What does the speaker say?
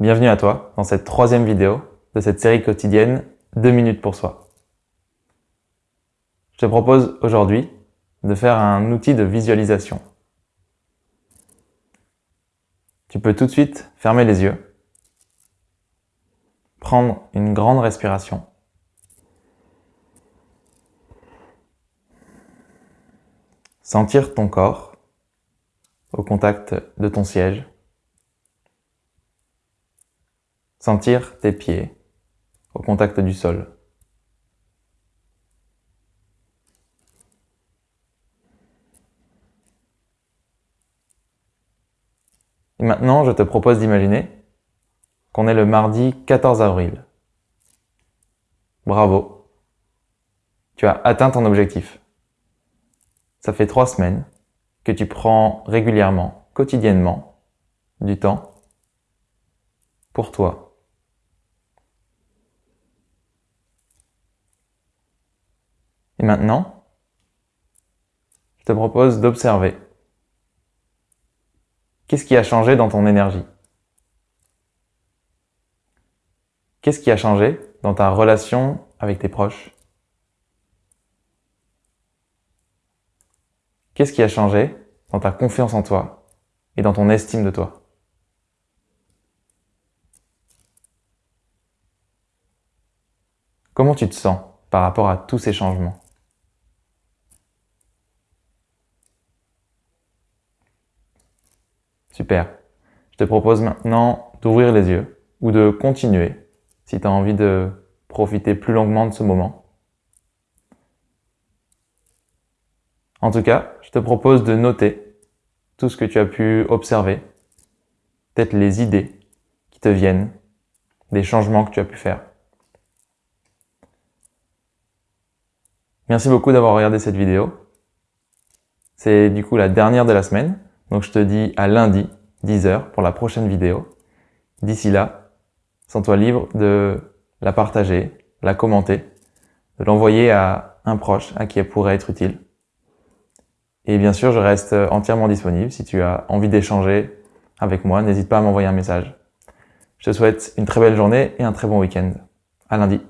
Bienvenue à toi dans cette troisième vidéo de cette série quotidienne 2 minutes pour soi. Je te propose aujourd'hui de faire un outil de visualisation. Tu peux tout de suite fermer les yeux, prendre une grande respiration sentir ton corps au contact de ton siège, sentir tes pieds au contact du sol. Et maintenant, je te propose d'imaginer qu'on est le mardi 14 avril. Bravo Tu as atteint ton objectif. Ça fait trois semaines que tu prends régulièrement, quotidiennement, du temps pour toi. Et maintenant, je te propose d'observer. Qu'est-ce qui a changé dans ton énergie? Qu'est-ce qui a changé dans ta relation avec tes proches? Qu'est-ce qui a changé dans ta confiance en toi et dans ton estime de toi? Comment tu te sens par rapport à tous ces changements? Super. Je te propose maintenant d'ouvrir les yeux ou de continuer si tu as envie de profiter plus longuement de ce moment. En tout cas, je te propose de noter tout ce que tu as pu observer, peut-être les idées qui te viennent, des changements que tu as pu faire. Merci beaucoup d'avoir regardé cette vidéo. C'est du coup la dernière de la semaine. Donc je te dis à lundi, 10h, pour la prochaine vidéo. D'ici là, sens-toi libre de la partager, la commenter, de l'envoyer à un proche à qui elle pourrait être utile. Et bien sûr, je reste entièrement disponible. Si tu as envie d'échanger avec moi, n'hésite pas à m'envoyer un message. Je te souhaite une très belle journée et un très bon week-end. À lundi.